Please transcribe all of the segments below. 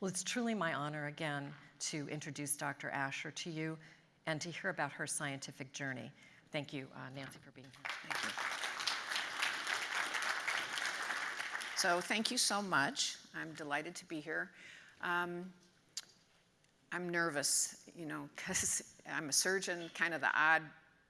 Well, it's truly my honor again to introduce Dr. Ascher to you and to hear about her scientific journey. Thank you, uh, Nancy, for being here. Thank you. So thank you so much. I'm delighted to be here. Um, I'm nervous, you know, because I'm a surgeon, kind of the odd,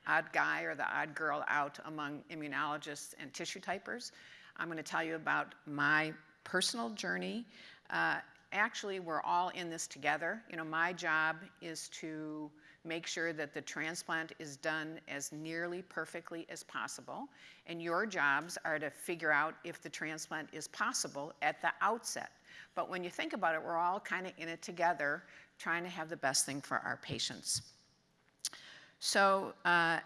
odd guy or the odd girl out among immunologists and tissue typers. I'm going to tell you about my personal journey. Uh, actually, we're all in this together. You know, my job is to make sure that the transplant is done as nearly perfectly as possible. And your jobs are to figure out if the transplant is possible at the outset. But when you think about it, we're all kind of in it together, trying to have the best thing for our patients. So, uh,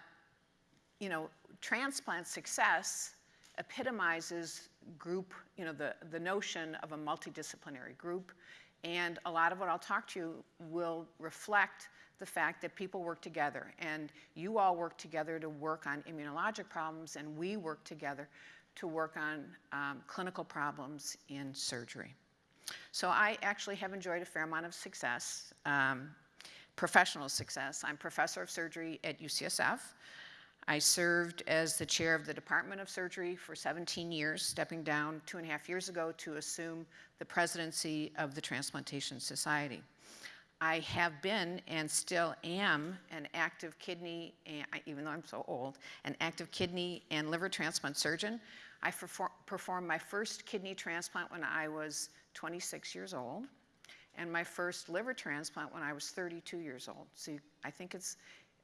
you know, transplant success epitomizes group, you know, the, the notion of a multidisciplinary group. And a lot of what I'll talk to you will reflect the fact that people work together. And you all work together to work on immunologic problems, and we work together to work on um, clinical problems in surgery. So I actually have enjoyed a fair amount of success, um, professional success. I'm professor of surgery at UCSF. I served as the chair of the Department of Surgery for 17 years, stepping down two and a half years ago to assume the presidency of the Transplantation Society. I have been and still am an active kidney, even though I'm so old, an active kidney and liver transplant surgeon. I performed my first kidney transplant when I was 26 years old, and my first liver transplant when I was 32 years old. So I think it's,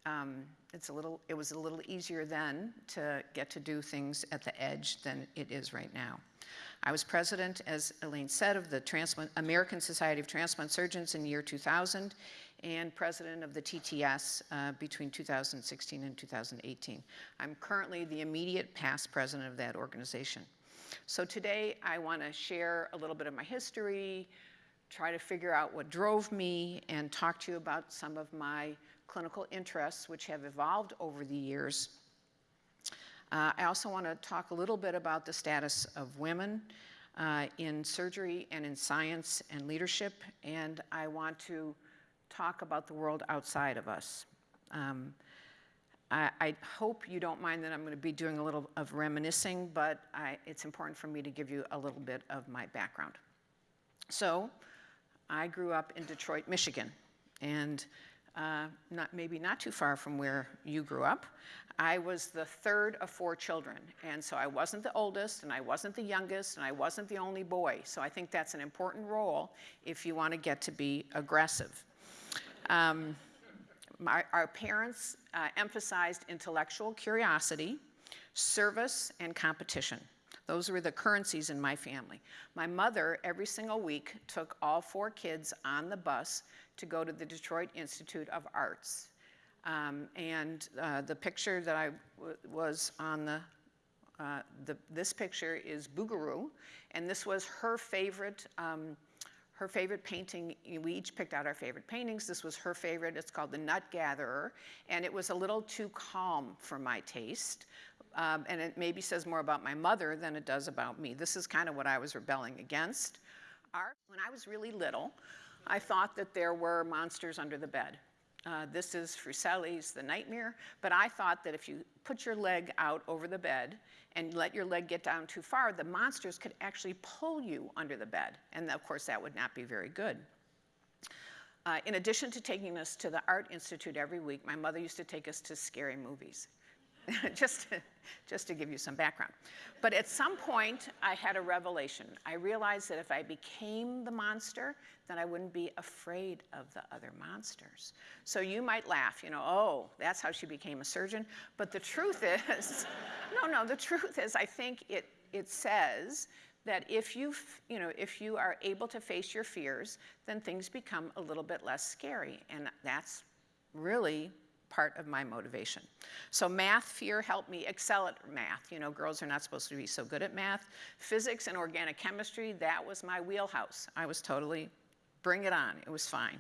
um, it's a little, it was a little easier then to get to do things at the edge than it is right now. I was president, as Elaine said, of the Transplant, American Society of Transplant Surgeons in year 2000 and president of the TTS uh, between 2016 and 2018. I'm currently the immediate past president of that organization. So today I want to share a little bit of my history, try to figure out what drove me, and talk to you about some of my clinical interests which have evolved over the years uh, I also want to talk a little bit about the status of women uh, in surgery and in science and leadership, and I want to talk about the world outside of us. Um, I, I, hope you don't mind that I'm going to be doing a little of reminiscing, but I, it's important for me to give you a little bit of my background. So, I grew up in Detroit, Michigan, and uh, not, maybe not too far from where you grew up. I was the third of four children, and so I wasn't the oldest, and I wasn't the youngest, and I wasn't the only boy. So I think that's an important role if you want to get to be aggressive. Um, my, our parents uh, emphasized intellectual curiosity, service, and competition. Those were the currencies in my family. My mother, every single week, took all four kids on the bus to go to the Detroit Institute of Arts. Um, and uh, the picture that I was on the, uh, the, this picture is Bouguereau, and this was her favorite, um, her favorite painting. We each picked out our favorite paintings. This was her favorite. It's called The Nut Gatherer, and it was a little too calm for my taste. Um, and it maybe says more about my mother than it does about me. This is kind of what I was rebelling against. Art, when I was really little, I thought that there were monsters under the bed. Uh, this is Fuseli's The Nightmare, but I thought that if you put your leg out over the bed and let your leg get down too far, the monsters could actually pull you under the bed. And of course, that would not be very good. Uh, in addition to taking us to the Art Institute every week, my mother used to take us to scary movies. just, to, just to give you some background. But at some point, I had a revelation. I realized that if I became the monster, then I wouldn't be afraid of the other monsters. So you might laugh, you know, oh, that's how she became a surgeon. But the truth is, no, no, the truth is, I think it, it says that if you, you know, if you are able to face your fears, then things become a little bit less scary. And that's really part of my motivation. So math fear helped me excel at math. You know, girls are not supposed to be so good at math. Physics and organic chemistry, that was my wheelhouse. I was totally, bring it on, it was fine.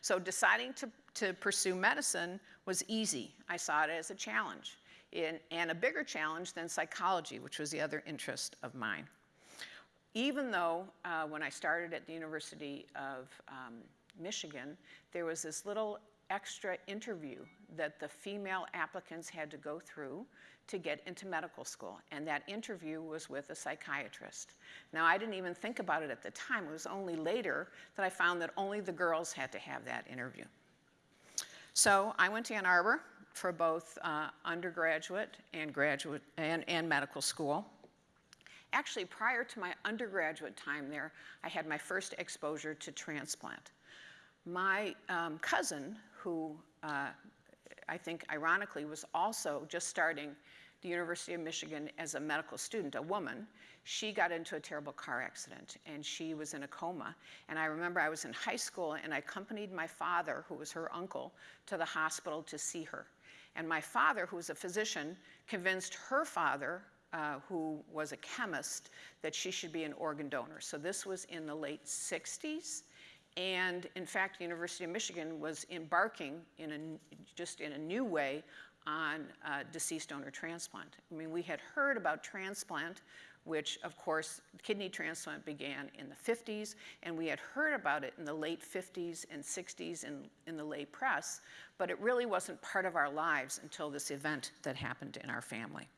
So deciding to, to pursue medicine was easy. I saw it as a challenge in, and a bigger challenge than psychology, which was the other interest of mine. even though uh, when I started at the University of um, Michigan, there was this little extra interview that the female applicants had to go through to get into medical school. And that interview was with a psychiatrist. Now, I didn't even think about it at the time. It was only later that I found that only the girls had to have that interview. So I went to Ann Arbor for both uh, undergraduate and graduate and, and medical school. Actually, prior to my undergraduate time there, I had my first exposure to transplant. My um, cousin, who uh, I think ironically was also just starting the University of Michigan as a medical student, a woman, she got into a terrible car accident and she was in a coma. And I remember I was in high school and I accompanied my father, who was her uncle, to the hospital to see her. And my father, who was a physician, convinced her father, uh, who was a chemist, that she should be an organ donor. So this was in the late 60s. And in fact, the University of Michigan was embarking in a, just in a new way on uh, deceased donor transplant. I mean, we had heard about transplant, which of course, kidney transplant began in the 50s, and we had heard about it in the late 50s and 60s in, in the lay press, but it really wasn't part of our lives until this event that happened in our family.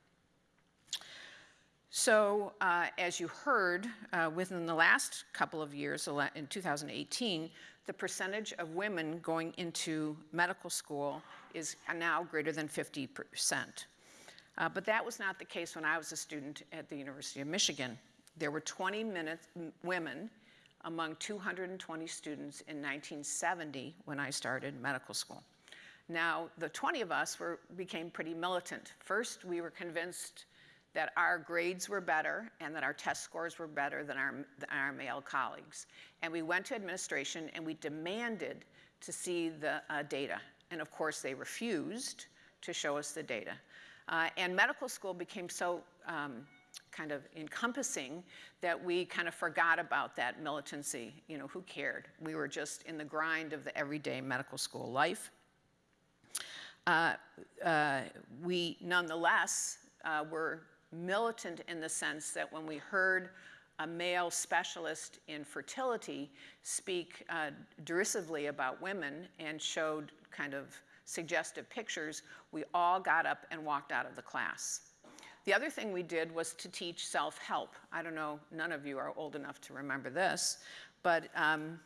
So, uh, as you heard, uh, within the last couple of years, in 2018, the percentage of women going into medical school is now greater than 50%. Uh, but that was not the case when I was a student at the University of Michigan. There were 20 minutes, women among 220 students in 1970 when I started medical school. Now, the 20 of us were, became pretty militant. First, we were convinced that our grades were better and that our test scores were better than our, than our male colleagues. And we went to administration and we demanded to see the uh, data. And of course, they refused to show us the data. Uh, and medical school became so um, kind of encompassing that we kind of forgot about that militancy. You know, who cared? We were just in the grind of the everyday medical school life. Uh, uh, we nonetheless uh, were militant in the sense that when we heard a male specialist in fertility speak uh, derisively about women and showed kind of suggestive pictures, we all got up and walked out of the class. The other thing we did was to teach self-help. I don't know, none of you are old enough to remember this, but um,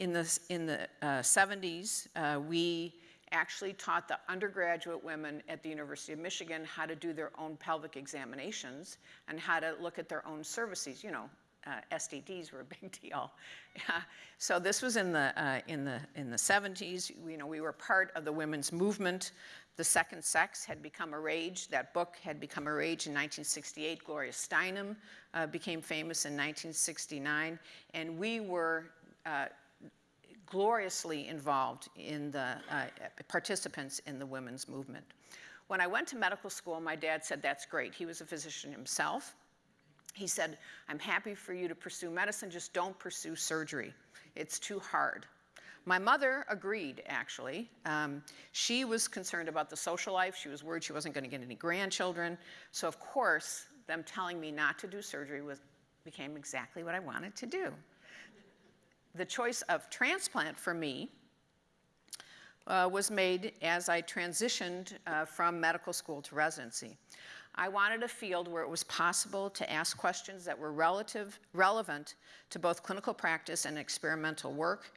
in the, in the uh, 70s, uh, we actually taught the undergraduate women at the University of Michigan how to do their own pelvic examinations and how to look at their own cervices. You know, uh, STDs were a big deal. so this was in the, uh, in, the, in the 70s. You know, we were part of the women's movement. The second sex had become a rage. That book had become a rage in 1968. Gloria Steinem uh, became famous in 1969. And we were uh, gloriously involved in the uh, participants in the women's movement. When I went to medical school, my dad said, that's great. He was a physician himself. He said, I'm happy for you to pursue medicine, just don't pursue surgery. It's too hard. My mother agreed, actually. Um, she was concerned about the social life. She was worried she wasn't going to get any grandchildren. So, of course, them telling me not to do surgery was, became exactly what I wanted to do the choice of transplant for me uh, was made as I transitioned uh, from medical school to residency. I wanted a field where it was possible to ask questions that were relative, relevant to both clinical practice and experimental work.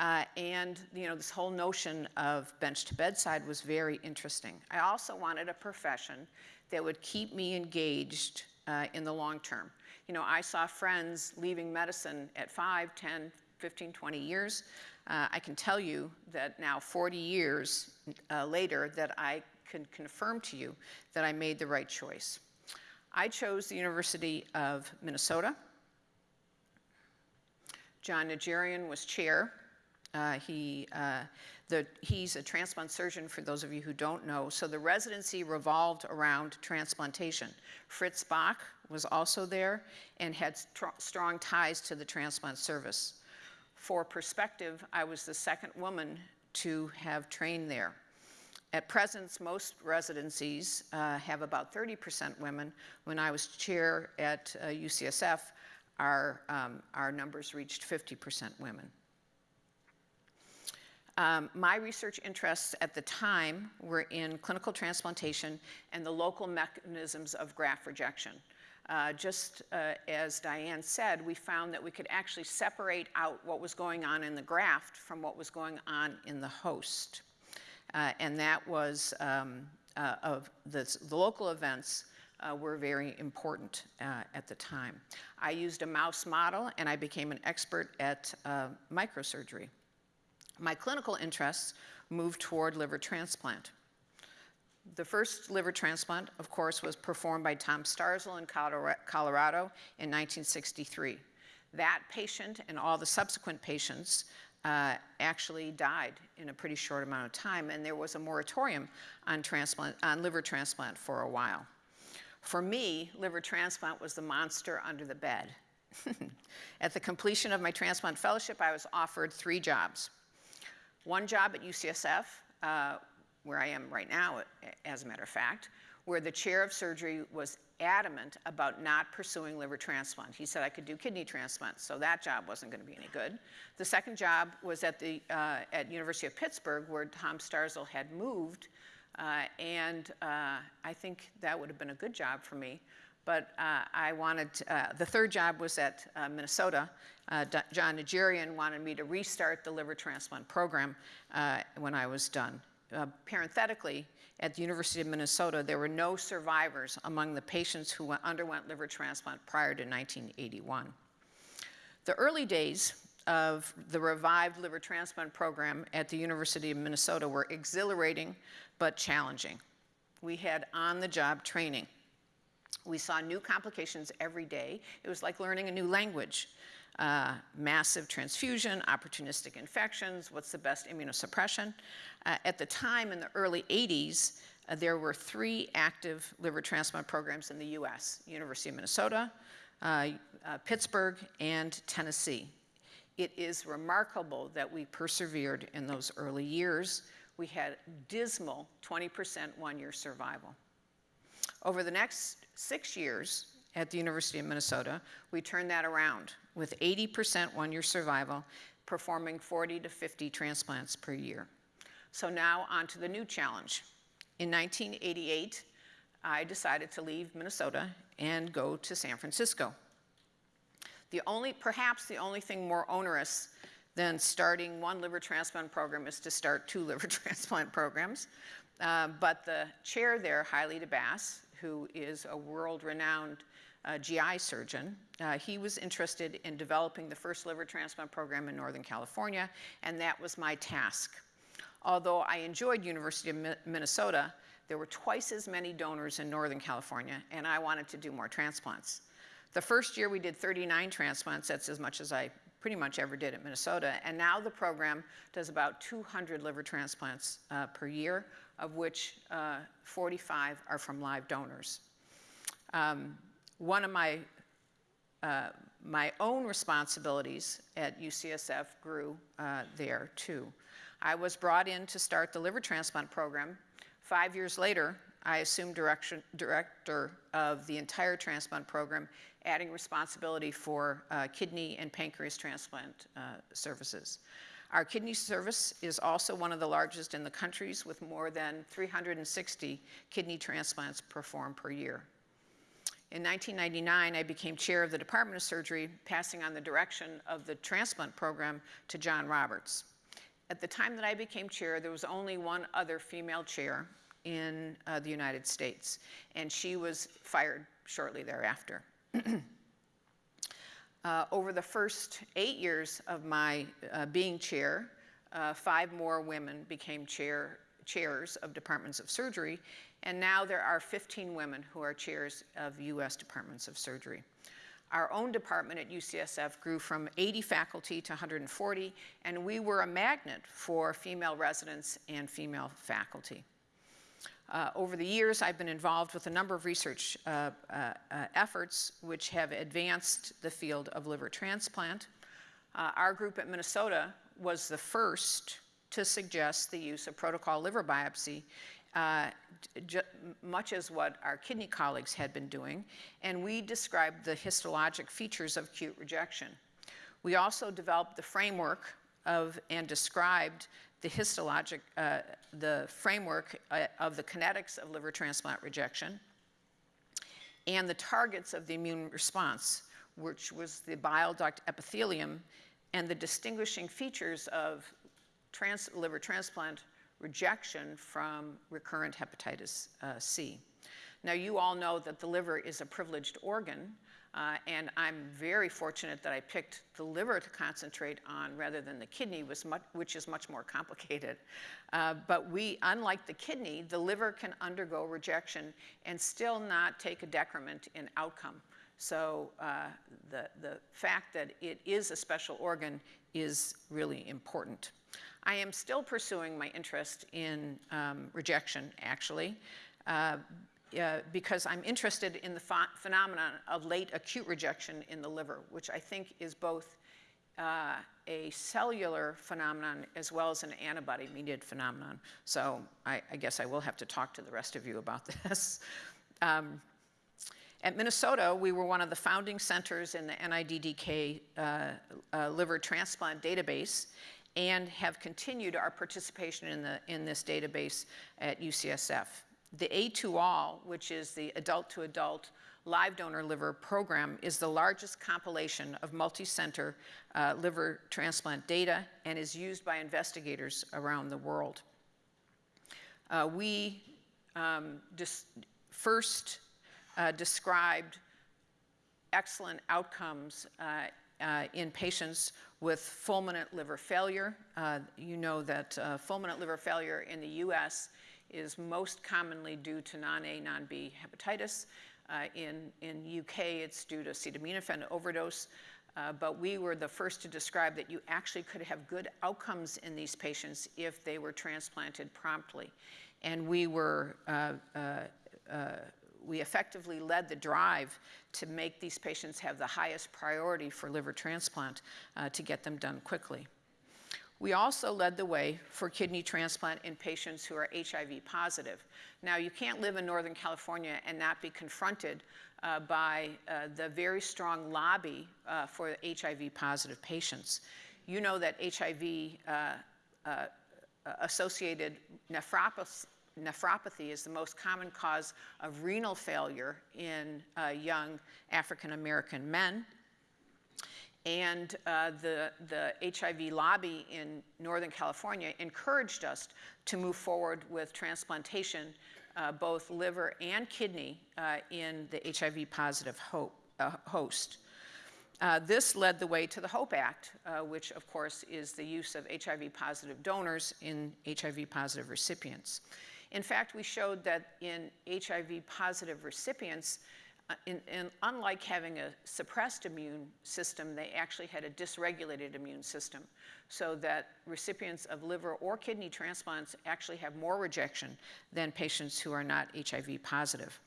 Uh, and you know, this whole notion of bench to bedside was very interesting. I also wanted a profession that would keep me engaged uh, in the long term. You know, I saw friends leaving medicine at 5, 10, 15, 20 years. Uh, I can tell you that now 40 years uh, later that I can confirm to you that I made the right choice. I chose the University of Minnesota. John Najarian was chair. Uh, he, uh, the, he's a transplant surgeon, for those of you who don't know. So the residency revolved around transplantation. Fritz Bach was also there and had strong ties to the transplant service. For perspective, I was the second woman to have trained there. At present, most residencies uh, have about 30% women. When I was chair at uh, UCSF, our, um, our numbers reached 50% women. Um, my research interests at the time were in clinical transplantation and the local mechanisms of graft rejection. Uh, just uh, as Diane said, we found that we could actually separate out what was going on in the graft from what was going on in the host. Uh, and that was um, uh, of the, the, local events uh, were very important uh, at the time. I used a mouse model and I became an expert at microsurgery my clinical interests moved toward liver transplant. The first liver transplant, of course, was performed by Tom Starzl in Colorado in 1963. That patient and all the subsequent patients uh, actually died in a pretty short amount of time, and there was a moratorium on, transplant, on liver transplant for a while. For me, liver transplant was the monster under the bed. At the completion of my transplant fellowship, I was offered three jobs one job at UCSF, uh, where I am right now, as a matter of fact, where the chair of surgery was adamant about not pursuing liver transplant. He said I could do kidney transplant, so that job wasn't going to be any good. The second job was at the uh, at University of Pittsburgh, where Tom Starzl had moved, uh, and uh, I think that would have been a good job for me. But uh, I wanted, uh, the third job was at uh, Minnesota. John Najarian wanted me to restart the liver transplant program when I was done. Uh, parenthetically, at the University of Minnesota, there were no survivors among the patients who underwent liver transplant prior to 1981. The early days of the revived liver transplant program at the University of Minnesota were exhilarating but challenging. We had on-the-job training. We saw new complications every day. It was like learning a new language. Uh, massive transfusion, opportunistic infections, what's the best immunosuppression. Uh, at the time, in the early 80s, uh, there were three active liver transplant programs in the US, University of Minnesota, uh, uh, Pittsburgh, and Tennessee. It is remarkable that we persevered in those early years. We had dismal 20% one-year survival. Over the next six years at the University of Minnesota, we turned that around with 80% one-year survival, performing 40 to 50 transplants per year. So now on to the new challenge. In 1988, I decided to leave Minnesota and go to San Francisco. The only, perhaps the only thing more onerous than starting one liver transplant program is to start two liver transplant programs. Uh, but the chair there, Haile Debas, who is a world-renowned uh, GI surgeon. Uh, he was interested in developing the first liver transplant program in Northern California, and that was my task. Although I enjoyed University of Mi Minnesota, there were twice as many donors in Northern California, and I wanted to do more transplants. The first year we did 39 transplants, that's as much as I pretty much ever did at Minnesota, and now the program does about 200 liver transplants uh, per year, of which uh, 45 are from live donors. Um, one of my, uh, my own responsibilities at UCSF grew uh, there too. I was brought in to start the liver transplant program. Five years later, I assumed direction, director of the entire transplant program, adding responsibility for uh, kidney and pancreas transplant uh, services. Our kidney service is also one of the largest in the countries with more than 360 kidney transplants performed per year. In 1999, I became chair of the Department of Surgery, passing on the direction of the transplant program to John Roberts. At the time that I became chair, there was only one other female chair in uh, the United States, and she was fired shortly thereafter. Uh, over the first eight years of my uh, being chair, uh, five more women became chair, chairs of departments of surgery, and now there are 15 women who are chairs of U.S. departments of surgery. Our own department at UCSF grew from 80 faculty to 140, and we were a magnet for female residents and female faculty. Uh, over the years, I've been involved with a number of research uh, uh, uh efforts which have advanced the field of liver transplant. Uh, our group at Minnesota was the first to suggest the use of protocol liver biopsy uh, much as what our kidney colleagues had been doing, and we described the histologic features of acute rejection. We also developed the framework of and described the histologic, uh, the framework uh, of the kinetics of liver transplant rejection and the targets of the immune response, which was the bile duct epithelium and the distinguishing features of trans- liver transplant rejection from recurrent hepatitis uh, C. Now, you all know that the liver is a privileged organ, uh, and I'm very fortunate that I picked the liver to concentrate on rather than the kidney, much, which is much more complicated. Uh, but we, unlike the kidney, the liver can undergo rejection and still not take a decrement in outcome. So uh, the, the fact that it is a special organ is really important. I am still pursuing my interest in um, rejection, actually, uh, uh, because I'm interested in the ph- phenomenon of late acute rejection in the liver, which I think is both uh, a cellular phenomenon as well as an antibody mediated phenomenon. So I, I, guess I will have to talk to the rest of you about this. Um, at Minnesota, we were one of the founding centers in the NIDDK uh, uh, liver transplant database, and have continued our participation in, the, in this database at UCSF. The A2All, which is the adult to adult live donor liver program, is the largest compilation of multi-center uh, liver transplant data and is used by investigators around the world. Uh, we um, first uh, described excellent outcomes uh, in patients with fulminant liver failure. Uh, you know that uh, fulminant liver failure in the US is most commonly due to non-A, non-B hepatitis. Uh, in, in UK, it's due to acetaminophen overdose. Uh, but we were the first to describe that you actually could have good outcomes in these patients if they were transplanted promptly. And we were uh, we effectively led the drive to make these patients have the highest priority for liver transplant uh, to get them done quickly. We also led the way for kidney transplant in patients who are HIV positive. Now, you can't live in Northern California and not be confronted uh, by uh, the very strong lobby uh, for HIV positive patients. You know that HIV uh, uh, associated nephropathy nephropathy is the most common cause of renal failure in uh, young African American men. And uh, the, the HIV lobby in Northern California encouraged us to move forward with transplantation, uh, both liver and kidney, uh, in the HIV positive ho uh, host. Uh, this led the way to the HOPE Act, uh, which, of course, is the use of HIV positive donors in HIV positive recipients. In fact, we showed that in HIV positive recipients, uh, in, in, unlike having a suppressed immune system, they actually had a dysregulated immune system, so that recipients of liver or kidney transplants actually have more rejection than patients who are not HIV positive.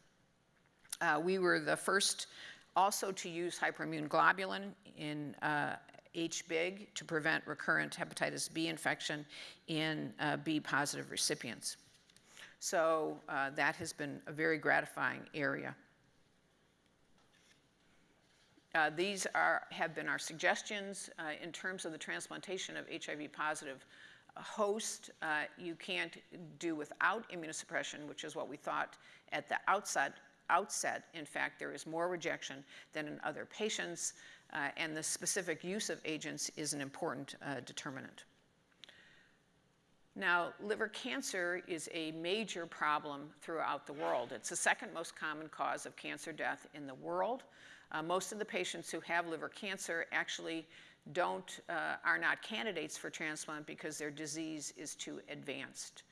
Uh, we were the first also to use hyperimmune globulin in uh, HBIG to prevent recurrent hepatitis B infection in uh, B positive recipients. So uh, that has been a very gratifying area. Uh, these are, have been our suggestions uh, in terms of the transplantation of HIV positive host. Uh, you can't do without immunosuppression, which is what we thought at the outset. outset. In fact, there is more rejection than in other patients, uh, and the specific use of agents is an important uh, determinant. Now, liver cancer is a major problem throughout the world. It's the second most common cause of cancer death in the world. Uh, most of the patients who have liver cancer actually don't, uh, are not candidates for transplant because their disease is too advanced.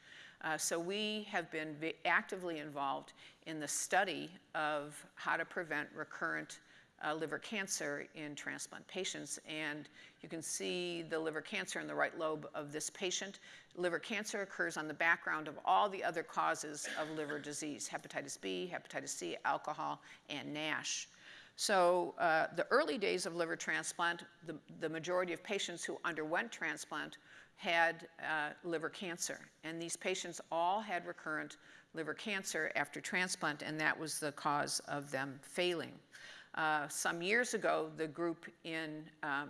Uh, so we have been actively involved in the study of how to prevent recurrent uh, liver cancer in transplant patients. And you can see the liver cancer in the right lobe of this patient. Liver cancer occurs on the background of all the other causes of liver disease hepatitis B, hepatitis C, alcohol, and NASH. So uh, the early days of liver transplant, the, the majority of patients who underwent transplant had uh, liver cancer. And these patients all had recurrent liver cancer after transplant, and that was the cause of them failing. Uh, some years ago, the group in um,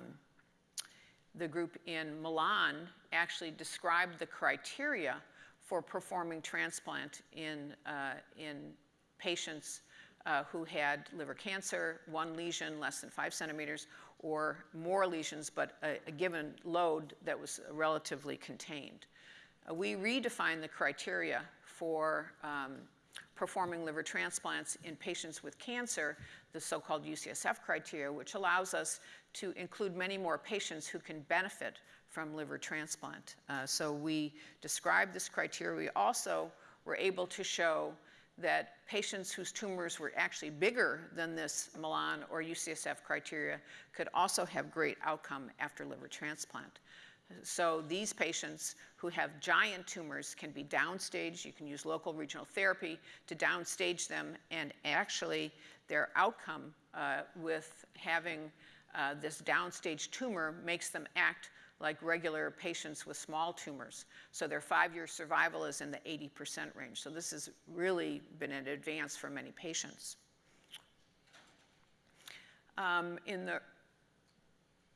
the group in Milan actually described the criteria for performing transplant in, uh, in patients uh, who had liver cancer, one lesion less than five centimeters, or more lesions, but a, a given load that was relatively contained. Uh, we redefined the criteria for um, performing liver transplants in patients with cancer, the so-called UCSF criteria, which allows us to include many more patients who can benefit from liver transplant. Uh, so we described this criteria. We also were able to show that patients whose tumors were actually bigger than this Milan or UCSF criteria could also have great outcome after liver transplant. So these patients who have giant tumors can be downstaged. You can use local regional therapy to downstage them, and actually their outcome uh, with having uh, this downstage tumor makes them act like regular patients with small tumors. So their five-year survival is in the 80% range. So this has really been an advance for many patients. Um, in the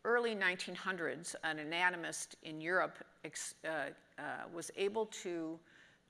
early 1900s, an anatomist in Europe uh, uh, was able to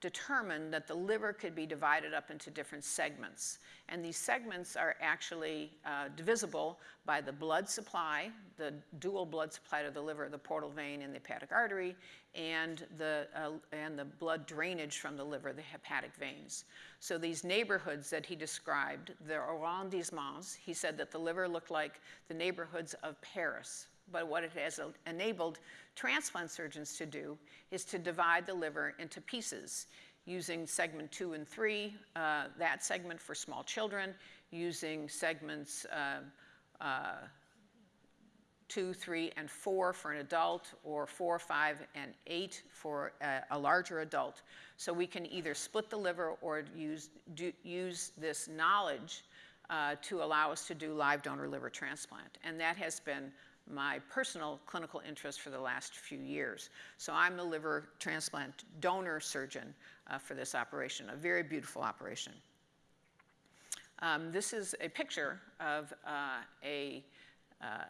determined that the liver could be divided up into different segments. And these segments are actually uh, divisible by the blood supply, the dual blood supply to the liver, the portal vein and the hepatic artery, and the, uh, and the blood drainage from the liver, the hepatic veins. So these neighborhoods that he described, the arrondissements, he said that the liver looked like the neighborhoods of Paris. But what it has enabled transplant surgeons to do is to divide the liver into pieces using segment two and three, uh, that segment for small children, using segments uh, uh, two, three, and four for an adult, or four, five, and eight for a, a larger adult. So we can either split the liver or use, do, use this knowledge uh, to allow us to do live donor liver transplant. And that has been my personal clinical interest for the last few years. So I'm the liver transplant donor surgeon uh, for this operation, a very beautiful operation. Um, this is a picture of uh, a, uh,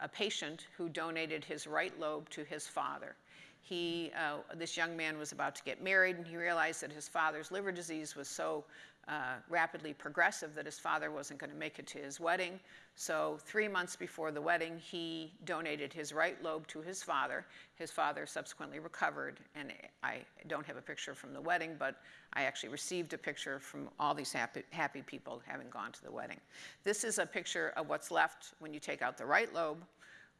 a patient who donated his right lobe to his father. He, uh, this young man was about to get married and he realized that his father's liver disease was so uh, rapidly progressive that his father wasn't going to make it to his wedding. So three months before the wedding, he donated his right lobe to his father. His father subsequently recovered, and I don't have a picture from the wedding, but I actually received a picture from all these happy, happy people having gone to the wedding. This is a picture of what's left when you take out the right lobe.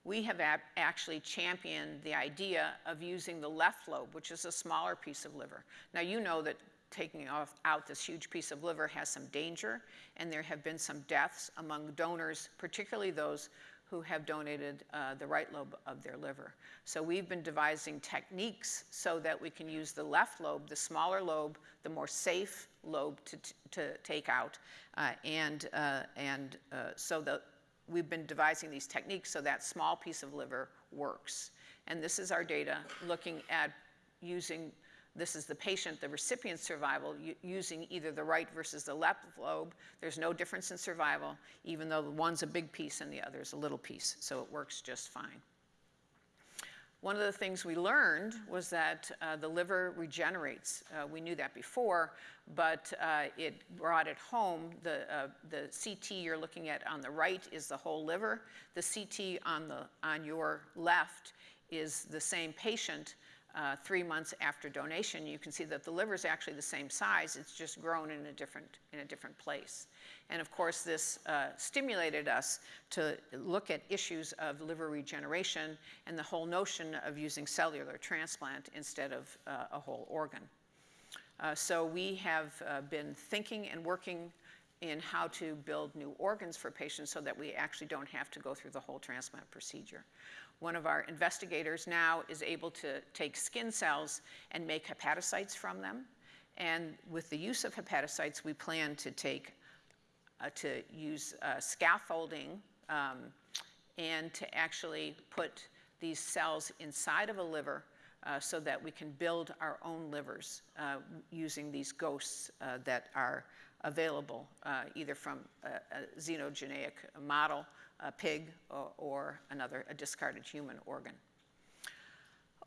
We have actually championed the idea of using the left lobe, which is a smaller piece of liver. Now, you know that taking off, out this huge piece of liver has some danger, and there have been some deaths among donors, particularly those who have donated uh, the right lobe of their liver. So we've been devising techniques so that we can use the left lobe, the smaller lobe, the more safe lobe to, to take out, uh, and, uh, and uh, so that we've been devising these techniques so that small piece of liver works. And this is our data looking at using this is the patient, the recipient survival, using either the right versus the left lobe. There's no difference in survival, even though one's a big piece and the other is a little piece, so it works just fine. One of the things we learned was that uh, the liver regenerates. Uh, we knew that before, but uh, it brought it home. The, uh, the CT you're looking at on the right is the whole liver. The CT on, the, on your left is the same patient, uh, three months after donation, you can see that the liver is actually the same size. It's just grown in a different, in a different place. And of course, this uh, stimulated us to look at issues of liver regeneration and the whole notion of using cellular transplant instead of uh, a whole organ. Uh, so we have uh, been thinking and working in how to build new organs for patients so that we actually don't have to go through the whole transplant procedure. One of our investigators now is able to take skin cells and make hepatocytes from them. And with the use of hepatocytes, we plan to take uh, to use uh, scaffolding um, and to actually put these cells inside of a liver uh, so that we can build our own livers uh, using these ghosts uh, that are available uh, either from a, a xenogenic model, a pig, or, or another, a discarded human organ.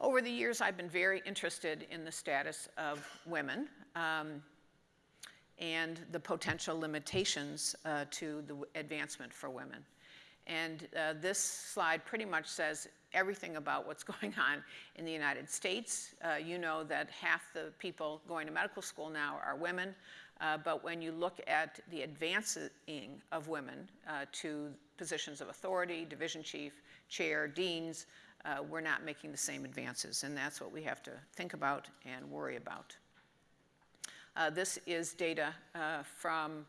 Over the years, I've been very interested in the status of women um, and the potential limitations uh, to the advancement for women. And uh, this slide pretty much says everything about what's going on in the United States. Uh, you know that half the people going to medical school now are women, uh, but when you look at the advancing of women uh, to positions of authority, division chief, chair, deans, uh, we're not making the same advances, and that's what we have to think about and worry about. Uh, this is data uh, from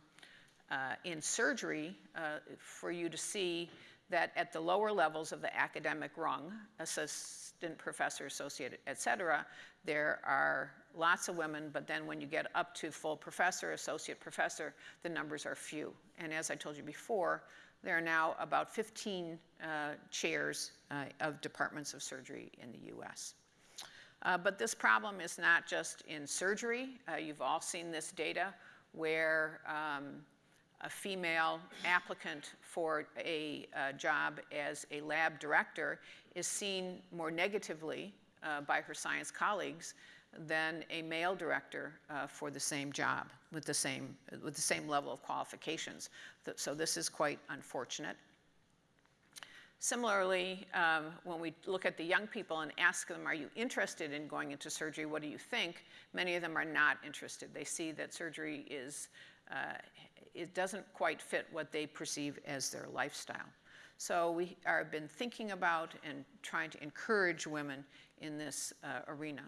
in surgery for you to see that at the lower levels of the academic rung, assistant professor, associate, et cetera, there are lots of women, but then when you get up to full professor, associate professor, the numbers are few. And as I told you before, there are now about 15 uh, chairs uh, of departments of surgery in the US. Uh, but this problem is not just in surgery. Uh, you've all seen this data where um, a female applicant for a uh, job as a lab director is seen more negatively uh, by her science colleagues than a male director uh, for the same job with the same, with the same level of qualifications. So this is quite unfortunate. Similarly, um, when we look at the young people and ask them, are you interested in going into surgery? What do you think? Many of them are not interested. They see that surgery is, uh, it doesn't quite fit what they perceive as their lifestyle. So we have been thinking about and trying to encourage women in this uh, arena.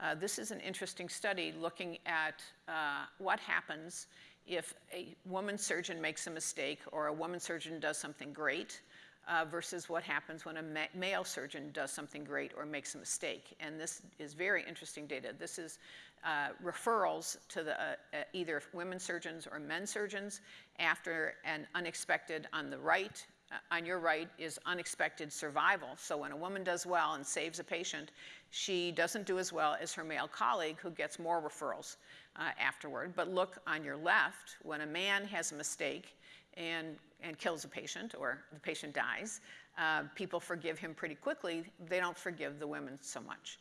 Uh, this is an interesting study looking at uh, what happens if a woman surgeon makes a mistake or a woman surgeon does something great uh, versus what happens when a ma male surgeon does something great or makes a mistake. And this is very interesting data. This is uh, referrals to the, uh, uh, either women surgeons or men surgeons after an unexpected on the right uh, on your right is unexpected survival. So when a woman does well and saves a patient, she doesn't do as well as her male colleague who gets more referrals uh, afterward. But look on your left, when a man has a mistake and, and kills a patient or the patient dies, uh, people forgive him pretty quickly. They don't forgive the women so much.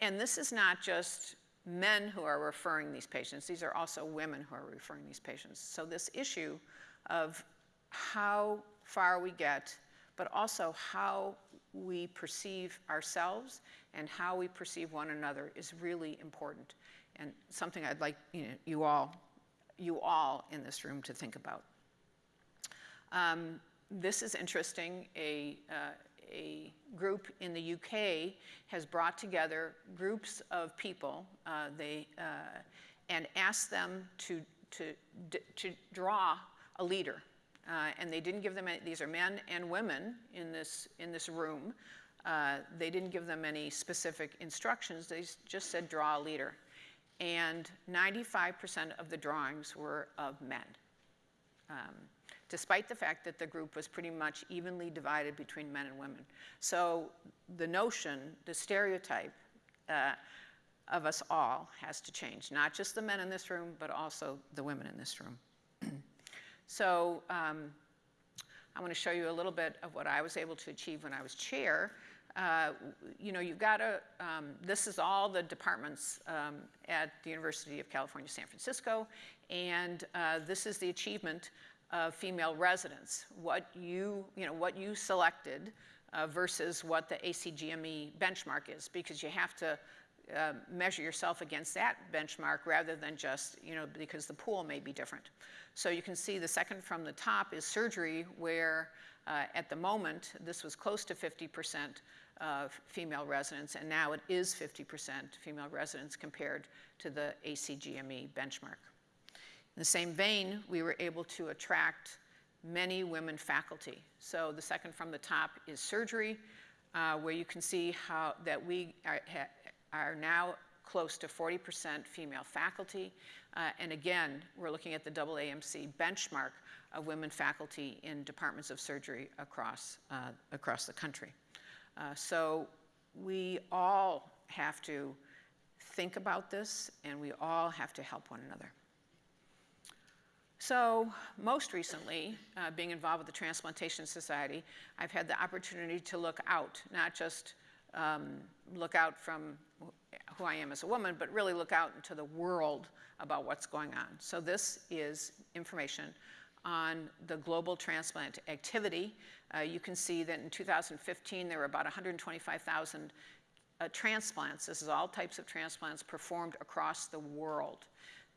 And this is not just men who are referring these patients, these are also women who are referring these patients. So this issue of how far we get, but also how we perceive ourselves and how we perceive one another is really important and something I'd like you, know, you all, you all in this room to think about. Um, this is interesting. A, uh, a group in the UK has brought together groups of people uh, they, uh, and asked them to, to, to draw a leader. Uh, and they didn't give them any, these are men and women in this, in this room. Uh, they didn't give them any specific instructions. They just said draw a leader. And 95% of the drawings were of men. Um, despite the fact that the group was pretty much evenly divided between men and women. So the notion, the stereotype uh, of us all has to change, not just the men in this room, but also the women in this room. so um, I want to show you a little bit of what I was able to achieve when I was chair. Uh, you know, you've got to, um, this is all the departments um, at the University of California, San Francisco, and uh, this is the achievement of female residents, what you, you know, what you selected uh, versus what the ACGME benchmark is, because you have to uh, measure yourself against that benchmark rather than just, you know, because the pool may be different. So you can see the second from the top is surgery, where uh, at the moment, this was close to 50% of female residents, and now it is 50% female residents compared to the ACGME benchmark. In the same vein, we were able to attract many women faculty. So the second from the top is surgery, uh, where you can see how that we are, are now close to 40% female faculty. Uh, and again, we're looking at the AAMC benchmark of women faculty in departments of surgery across, uh, across the country. Uh, so we all have to think about this and we all have to help one another. So most recently, uh, being involved with the Transplantation Society, I've had the opportunity to look out, not just um, look out from who I am as a woman, but really look out into the world about what's going on. So this is information on the global transplant activity. Uh, you can see that in 2015, there were about 125,000 uh, transplants. This is all types of transplants performed across the world.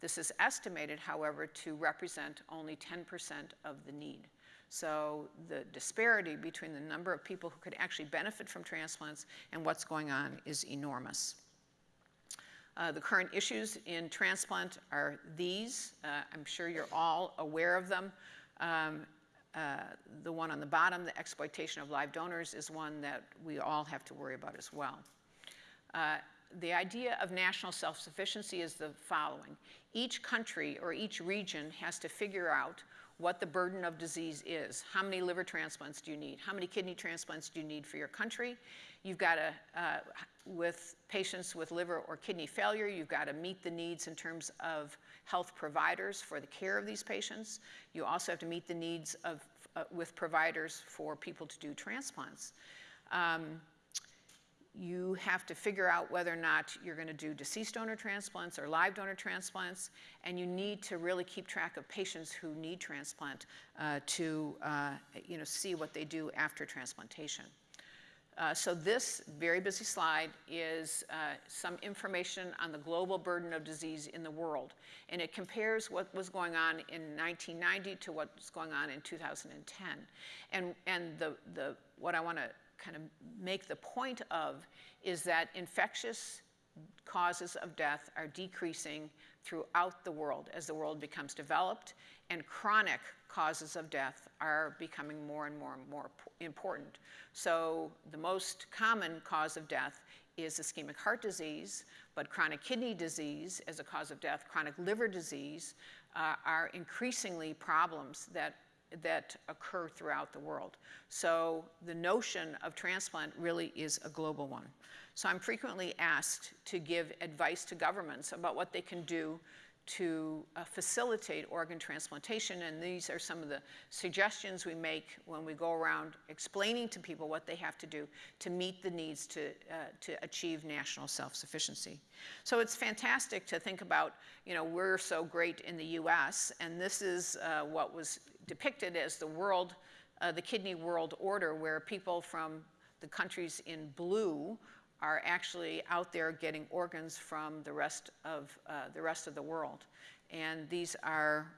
This is estimated, however, to represent only 10% of the need. So the disparity between the number of people who could actually benefit from transplants and what's going on is enormous. Uh, the current issues in transplant are these. Uh, I'm sure you're all aware of them. Um, uh, the one on the bottom, the exploitation of live donors, is one that we all have to worry about as well. The idea of national self-sufficiency is the following. Each country or each region has to figure out what the burden of disease is. How many liver transplants do you need? How many kidney transplants do you need for your country? You've got to, uh, with patients with liver or kidney failure, you've got to meet the needs in terms of health providers for the care of these patients. You also have to meet the needs of, uh, with providers for people to do transplants. Um, you have to figure out whether or not you're going to do deceased donor transplants or live donor transplants, and you need to really keep track of patients who need transplant uh, to uh, you know, see what they do after transplantation. Uh, so this very busy slide is uh, some information on the global burden of disease in the world. And it compares what was going on in 1990 to what's going on in 2010. And, and the, the, what I want to kind of make the point of is that infectious causes of death are decreasing throughout the world as the world becomes developed, and chronic causes of death are becoming more and more and more important. So the most common cause of death is ischemic heart disease, but chronic kidney disease as a cause of death, chronic liver disease uh, are increasingly problems that that occur throughout the world. So the notion of transplant really is a global one. So I'm frequently asked to give advice to governments about what they can do to uh, facilitate organ transplantation, and these are some of the suggestions we make when we go around explaining to people what they have to do to meet the needs to, uh, to achieve national self-sufficiency. So it's fantastic to think about, you know, we're so great in the US, and this is uh, what was depicted as the world, uh, the kidney world order, where people from the countries in blue are actually out there getting organs from the rest of uh, the rest of the world. And these are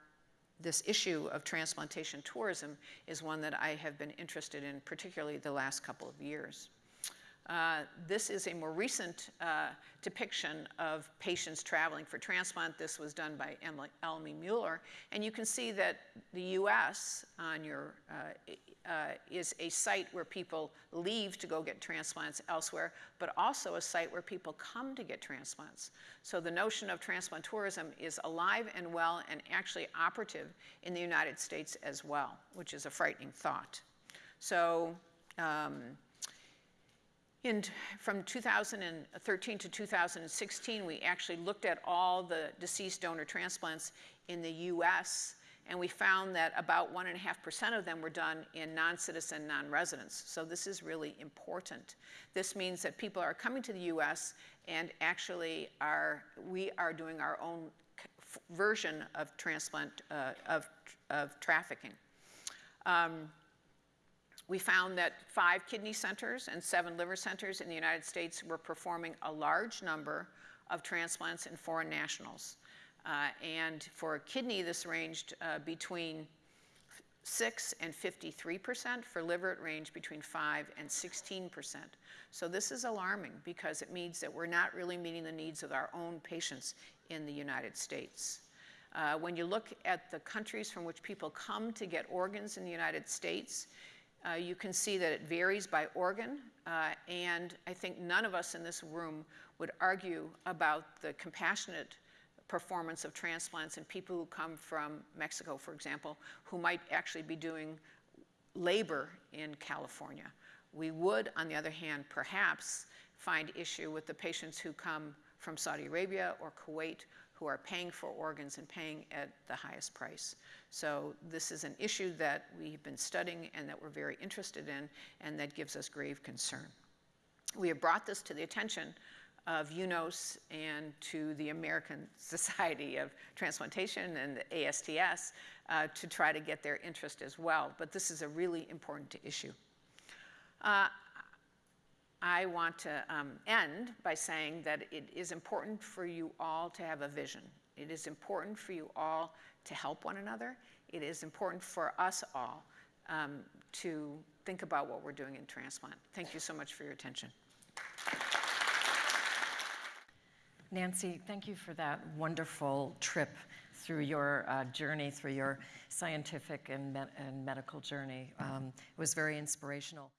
this issue of transplantation tourism is one that I have been interested in, particularly the last couple of years. Uh, this is a more recent uh, depiction of patients traveling for transplant. This was done by Emily, Elmi Muller. And you can see that the US on your, uh, uh, is a site where people leave to go get transplants elsewhere, but also a site where people come to get transplants. So the notion of transplant tourism is alive and well and actually operative in the United States as well, which is a frightening thought. So um, in, from 2013 to 2016, we actually looked at all the deceased donor transplants in the US, and we found that about 1.5% of them were done in non-citizen non-residents. So this is really important. This means that people are coming to the US and actually are, we are doing our own version of transplant, uh, of, of trafficking. Um, we found that five kidney centers and seven liver centers in the United States were performing a large number of transplants in foreign nationals. Uh, and for a kidney, this ranged uh, between 6 and 53%. For liver, it ranged between 5 and 16%. So this is alarming because it means that we're not really meeting the needs of our own patients in the United States. Uh, when you look at the countries from which people come to get organs in the United States, Uh, you can see that it varies by organ, uh, and I think none of us in this room would argue about the compassionate performance of transplants in people who come from Mexico, for example, who might actually be doing labor in California. We would, on the other hand, perhaps find issue with the patients who come from Saudi Arabia or Kuwait who are paying for organs and paying at the highest price. So this is an issue that we've been studying and that we're very interested in and that gives us grave concern. We have brought this to the attention of UNOS and to the American Society of Transplantation and the ASTS uh, to try to get their interest as well. But this is a really important issue. Uh, I want to um, end by saying that it is important for you all to have a vision. It is important for you all to help one another. It is important for us all um, to think about what we're doing in transplant. Thank you so much for your attention. Nancy, thank you for that wonderful trip through your uh, journey, through your scientific and, me- and medical journey. Um, it was very inspirational.